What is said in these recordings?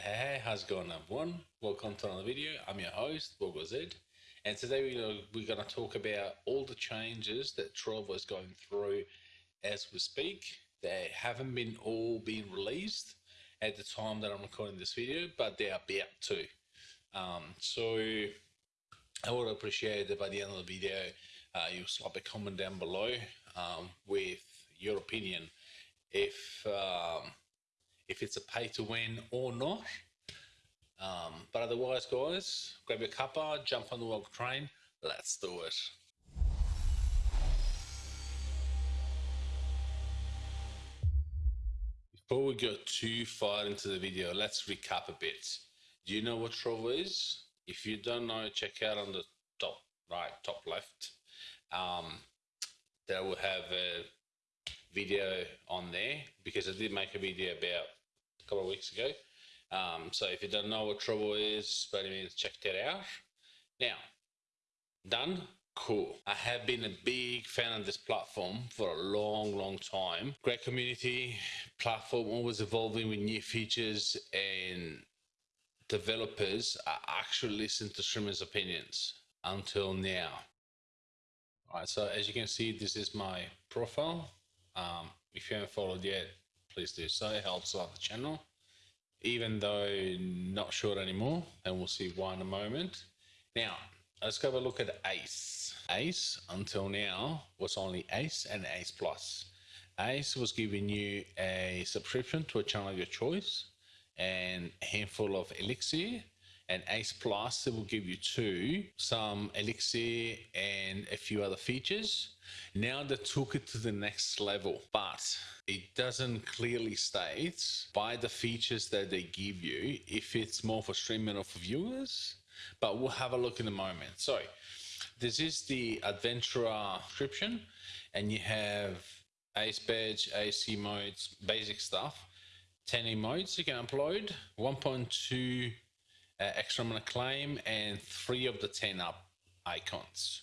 Hey, hey, how's it going everyone? Welcome to another video. I'm your host, Bogo Z. And today we're, we're going to talk about all the changes that Trovo is going through as we speak. They haven't been all been released at the time that I'm recording this video, but they are about to. Um, so I would appreciate it by the end of the video, uh, you slap a comment down below um, with your opinion if um, if it's a pay to win or not. Um, but otherwise, guys, grab your cuppa, jump on the log train. Let's do it. Before we go too far into the video, let's recap a bit. Do you know what Trovo is? If you don't know, check out on the top right, top left. Um, they will have a video on there because I did make a video about couple of weeks ago. Um, so if you don't know what Trovo is, by any means, check that out. Now, done. Cool. I have been a big fan of this platform for a long, long time. Great community, platform always evolving with new features and developers are actually listening to streamers' opinions until now. All right, so as you can see, this is my profile. Um, if you haven't followed yet, please do so. Helps out the channel. Even though not sure anymore, and we'll see why in a moment. Now, let's go have a look at Ace. Ace, until now, was only Ace and Ace Plus. Ace was giving you a subscription to a channel of your choice and a handful of Elixir and Ace Plus it will give you two, some Elixir and a few other features. Now they took it to the next level, but it doesn't clearly state by the features that they give you if it's more for streaming or for viewers, but we'll have a look in a moment. So this is the Adventurer description and you have Ace Badge, AC modes, basic stuff. 10 emotes you can upload, 1.2 uh, extra mana claim and three of the 10 up icons.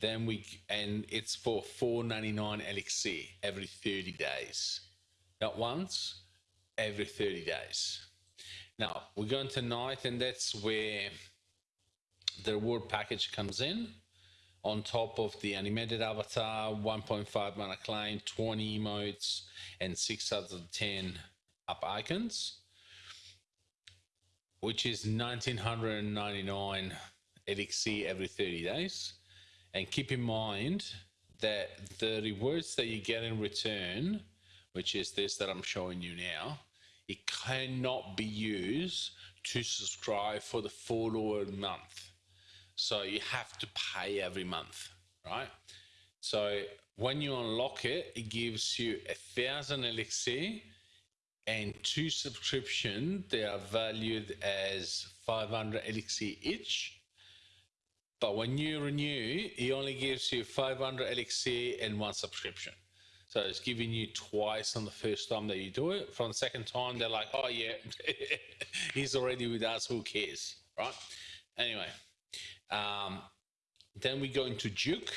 Then we, and it's for 4.99 elixir every 30 days. Not once, every 30 days. Now we're going tonight and that's where the reward package comes in on top of the animated avatar, 1.5 mana claim, 20 emotes, and 6 out of 10 up icons which is 1999 elixir every 30 days. And keep in mind that the rewards that you get in return, which is this that I'm showing you now, it cannot be used to subscribe for the full month. So you have to pay every month, right? So when you unlock it, it gives you a thousand elixir and two subscription they are valued as 500 elixir each. But when you renew he only gives you 500 elixir and one subscription. So it's giving you twice on the first time that you do it. From the second time they're like oh yeah he's already with us. Who cares? Right? Anyway um, then we go into duke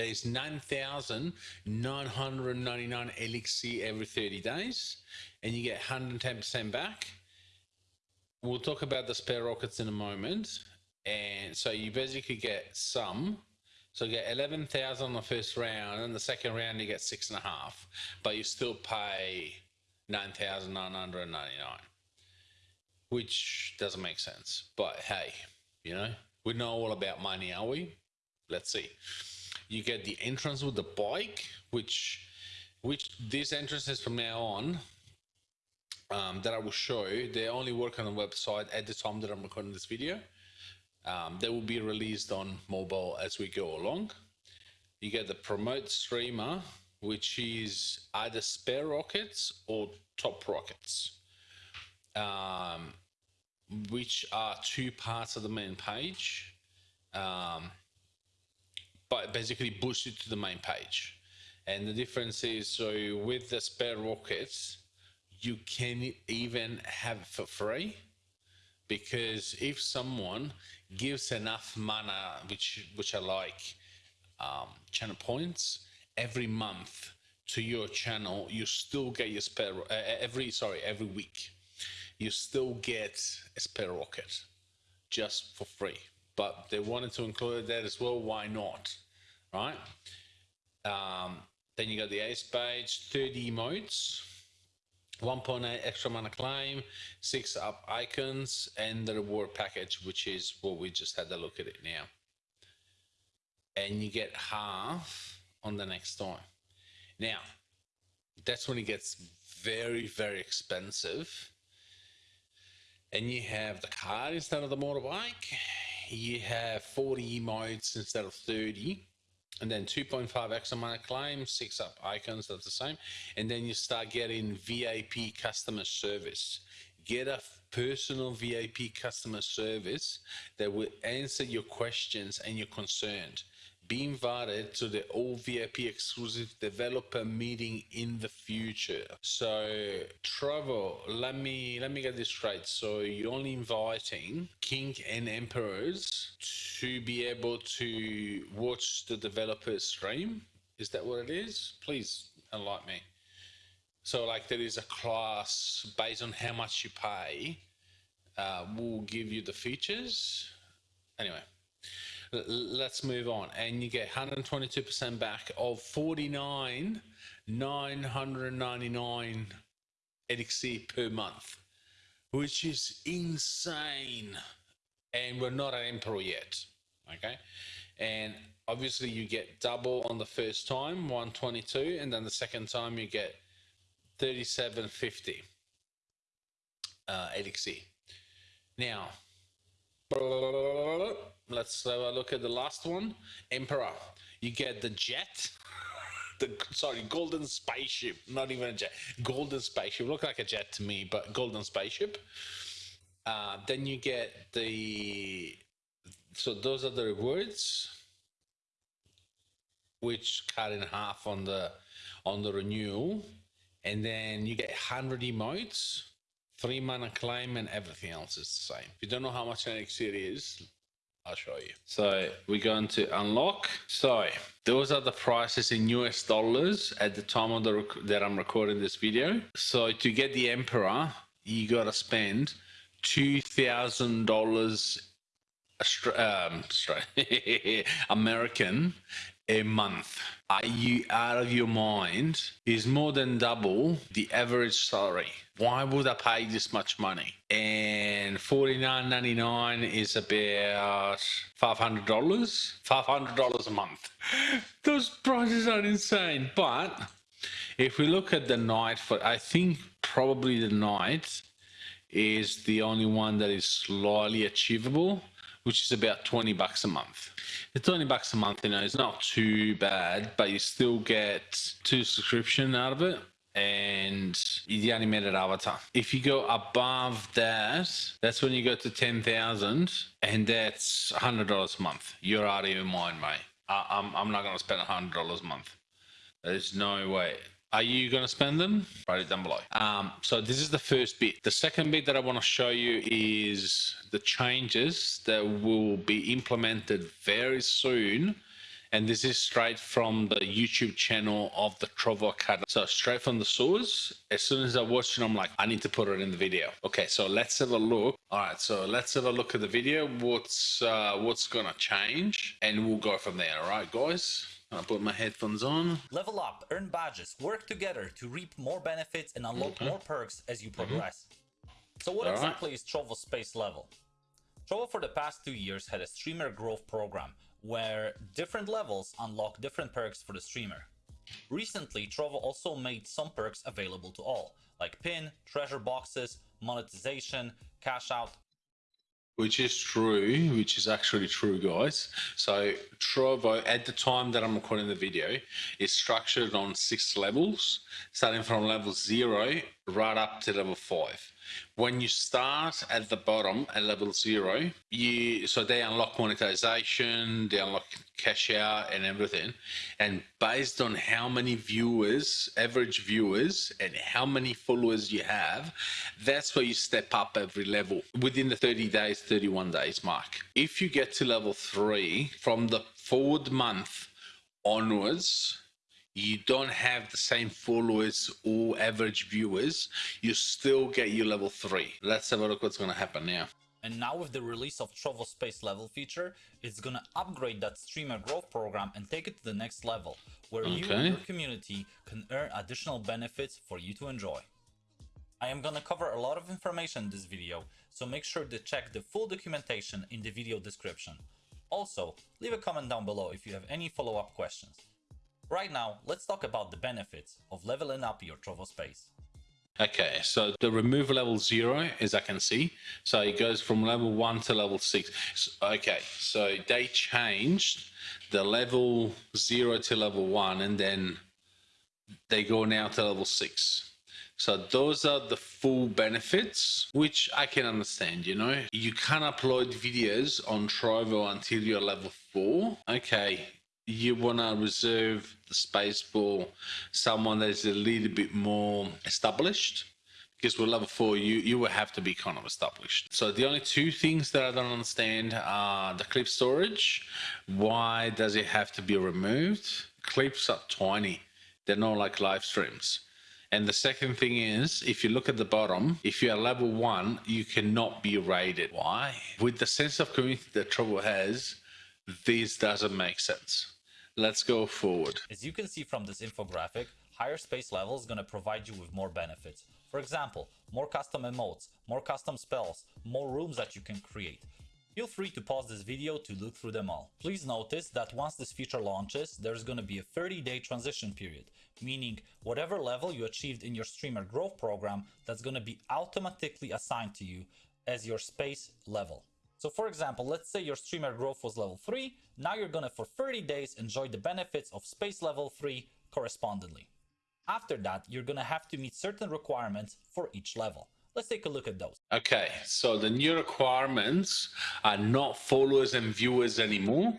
there's 9,999 elixir every 30 days, and you get 110% back. We'll talk about the spare rockets in a moment. And so you basically get some. So you get 11,000 on the first round, and the second round you get six and a half, but you still pay 9,999, which doesn't make sense. But hey, you know, we know all about money, are we? Let's see you get the entrance with the bike, which which these entrances from now on um, that I will show they only work on the website at the time that I'm recording this video. Um, they will be released on mobile as we go along. You get the promote streamer, which is either spare rockets or top rockets, um, which are two parts of the main page. Um, but basically boost it to the main page. And the difference is, so with the spare rockets, you can even have it for free because if someone gives enough mana, which which are like um, channel points, every month to your channel, you still get your spare uh, every sorry every week. you still get a spare rocket just for free. But they wanted to include that as well. Why not? Right? Um, then you got the ace page, 30 emotes, 1.8 extra mana claim, six up icons, and the reward package, which is what we just had a look at it now. And you get half on the next time. Now, that's when it gets very, very expensive. And you have the card instead of the motorbike. You have 40 emotes instead of 30 and then 2.5 extra mana claim, six up icons, that's the same. And then you start getting VIP customer service. Get a personal VIP customer service that will answer your questions and your concerns be invited to the all VIP exclusive developer meeting in the future. So Trovo, let me let me get this straight. So you're only inviting king and emperors to be able to watch the developer stream. Is that what it is? Please enlighten me. So like there is a class based on how much you pay, uh, will give you the features. Anyway, let's move on. And you get 122% back of 49, 999 EDXC per month, which is insane. And we're not an Emperor yet. Okay. And obviously you get double on the first time, 122, and then the second time you get 3750 uh. Now, Let's have a look at the last one. Emperor. You get the jet. The sorry, golden spaceship. Not even a jet. Golden spaceship. Look like a jet to me, but golden spaceship. Uh, then you get the. So those are the rewards, which cut in half on the on the renewal, and then you get hundred emotes, three mana claim, and everything else is the same. If you don't know how much elixir is, I'll show you. So we're going to unlock. So those are the prices in US dollars at the time of the that I'm recording this video. So to get the Emperor, you got to spend two thousand dollars um, American a month. Are you out of your mind? Is more than double the average salary. Why would I pay this much money? And $49.99 is about $500. $500 a month. Those prices are insane. But if we look at the Knight for, I think probably the Knight is the only one that is slightly achievable which is about 20 bucks a month. It's 20 bucks a month, you know, it's not too bad, but you still get two subscription out of it and the animated avatar. If you go above that, that's when you go to 10,000 and that's $100 a month. You're out of your mind, mate. I, I'm, I'm not going to spend $100 a month. There's no way. Are you going to spend them? Write it down below. Um, so this is the first bit. The second bit that I want to show you is the changes that will be implemented very soon. And this is straight from the YouTube channel of the Trovo Academy. So straight from the source, as soon as I watch it, I'm like, I need to put it in the video. Okay, so let's have a look. All right, so let's have a look at the video. What's uh, what's gonna change, and we'll go from there. All right, guys. I'll put my headphones on. Level up, earn badges, work together to reap more benefits and unlock okay. more perks as you progress. Mm -hmm. So what All exactly right. is Trovo Space Level? Trovo for the past two years had a streamer growth program where different levels unlock different perks for the streamer. Recently, Trovo also made some perks available to all, like pin, treasure boxes, monetization, cash out, which is true, which is actually true, guys. So Trovo, at the time that I'm recording the video, is structured on six levels, starting from level zero right up to level five. When you start at the bottom at level zero, you so they unlock monetization, they unlock cash out and everything. And based on how many viewers, average viewers, and how many followers you have, that's where you step up every level within the 30 days, 31 days mark. If you get to level three from the forward month onwards, you don't have the same followers or average viewers, you still get your level 3. Let's have a look what's going to happen now. And now with the release of Trovo Space Level feature, it's gonna upgrade that streamer growth program and take it to the next level, where okay. you and your community can earn additional benefits for you to enjoy. I am gonna cover a lot of information in this video, so make sure to check the full documentation in the video description. Also, leave a comment down below if you have any follow-up questions. Right now, let's talk about the benefits of leveling up your Trovo space. Okay, so the remove level zero, as I can see, so it goes from level one to level six. Okay, so they changed the level zero to level one, and then they go now to level six. So those are the full benefits, which I can understand, you know. You can't upload videos on Trovo until you're level four. Okay, you want to reserve the space for someone that's a little bit more established because with level four you you will have to be kind of established so the only two things that i don't understand are the clip storage why does it have to be removed clips are tiny they're not like live streams and the second thing is, if you look at the bottom, if you're level one, you cannot be rated. Why? With the sense of community that Trovo has, this doesn't make sense. Let's go forward. As you can see from this infographic, higher space level is going to provide you with more benefits. For example, more custom emotes, more custom spells, more rooms that you can create. Feel free to pause this video to look through them all. Please notice that once this feature launches, there's going to be a 30 day transition period, meaning whatever level you achieved in your streamer growth program, that's going to be automatically assigned to you as your space level. So for example, let's say your streamer growth was level 3, now you're gonna for 30 days enjoy the benefits of space level 3 correspondingly. After that, you're gonna have to meet certain requirements for each level. Let's take a look at those. Okay, so the new requirements are not followers and viewers anymore.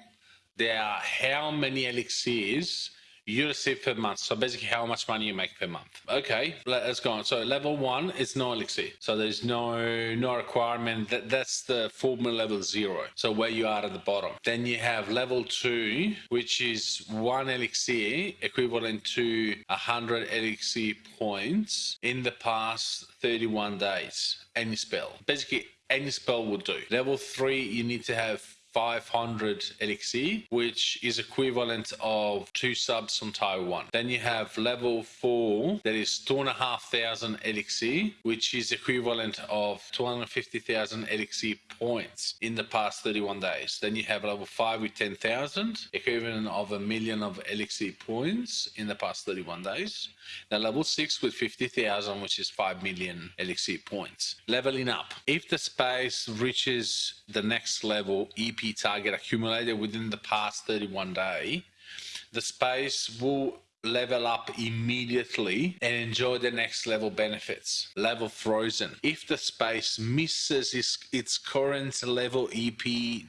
They are how many elixirs you receive per month. So basically how much money you make per month. Okay, let's go on. So level one is no elixir. So there's no no requirement. That, that's the formula level zero. So where you are at the bottom. Then you have level two, which is one elixir equivalent to 100 elixir points in the past 31 days. Any spell. Basically any spell will do. Level three, you need to have 500 elixir, which is equivalent of two subs from Taiwan. Then you have level four, that is two and a half thousand elixir, which is equivalent of 250,000 elixir points in the past 31 days. Then you have level five with 10,000, equivalent of a million of elixir points in the past 31 days. Now level six with 50,000, which is 5 million elixir points. Leveling up. If the space reaches the next level, EP target accumulated within the past 31 day, the space will level up immediately and enjoy the next level benefits. Level frozen. If the space misses its, its current level EP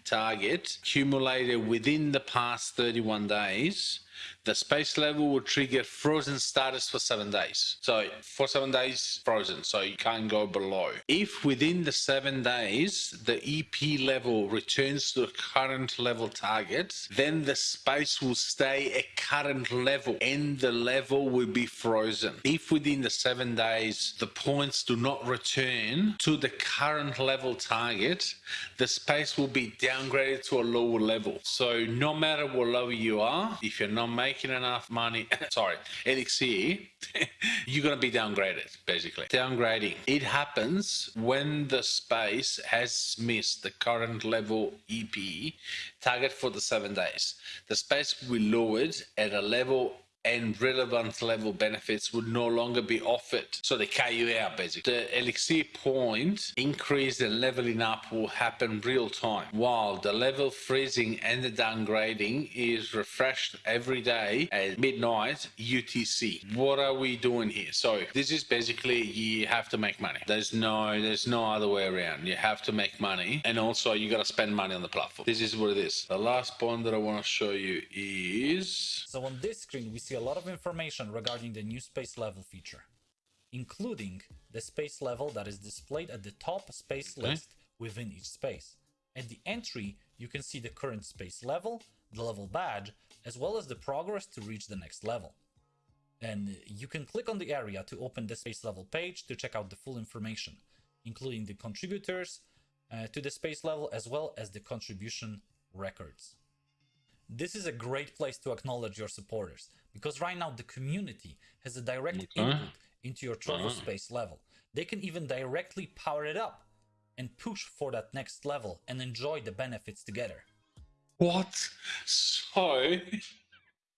target accumulated within the past 31 days, the space level will trigger frozen status for seven days. So for seven days, frozen, so you can't go below. If within the seven days, the EP level returns to the current level target, then the space will stay at current level and the level will be frozen. If within the seven days, the points do not return to the current level target, the space will be downgraded to a lower level. So no matter what level you are, if you're not making enough money, sorry, elixir, you're going to be downgraded, basically. Downgrading. It happens when the space has missed the current level EP target for the seven days. The space will be lowered at a level and relevant level benefits would no longer be offered. So you out basically. The elixir point increase and leveling up will happen real time, while the level freezing and the downgrading is refreshed every day at midnight UTC. What are we doing here? So this is basically you have to make money. There's no there's no other way around. You have to make money and also you got to spend money on the platform. This is what it is. The last point that I want to show you is so on this screen we see see a lot of information regarding the new space level feature, including the space level that is displayed at the top space okay. list within each space. At the entry, you can see the current space level, the level badge, as well as the progress to reach the next level. And you can click on the area to open the space level page to check out the full information, including the contributors uh, to the space level as well as the contribution records. This is a great place to acknowledge your supporters because right now the community has a direct Okay. input into your Trovo Ah. space level. They can even directly power it up and push for that next level and enjoy the benefits together. What? So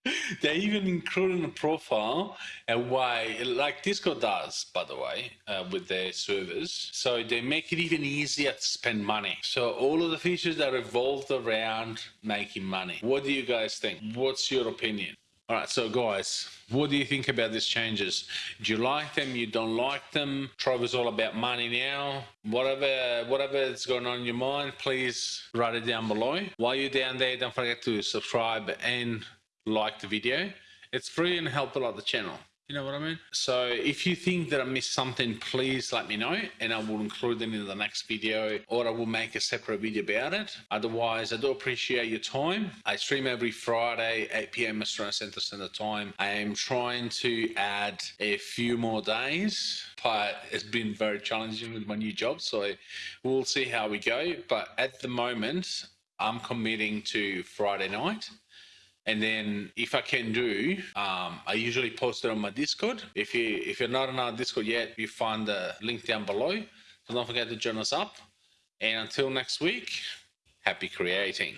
they even include in the profile a way, like Discord does, by the way, uh, with their servers. So they make it even easier to spend money. So all of the features that revolved around making money. What do you guys think? What's your opinion? All right, so guys, what do you think about these changes? Do you like them? You don't like them? Trovo's all about money now. Whatever, whatever is going on in your mind, please write it down below. While you're down there, don't forget to subscribe and like the video. It's free and help a lot the channel. You know what I mean? So if you think that I missed something, please let me know and I will include it in the next video or I will make a separate video about it. Otherwise, I do appreciate your time. I stream every Friday, 8 p.m. Australian Central Standard Time. I am trying to add a few more days, but it's been very challenging with my new job. So we'll see how we go. But at the moment, I'm committing to Friday night. And then if I can do, um, I usually post it on my Discord. If you if you're not on our Discord yet, you find the link down below. So don't forget to join us up. And until next week, happy creating.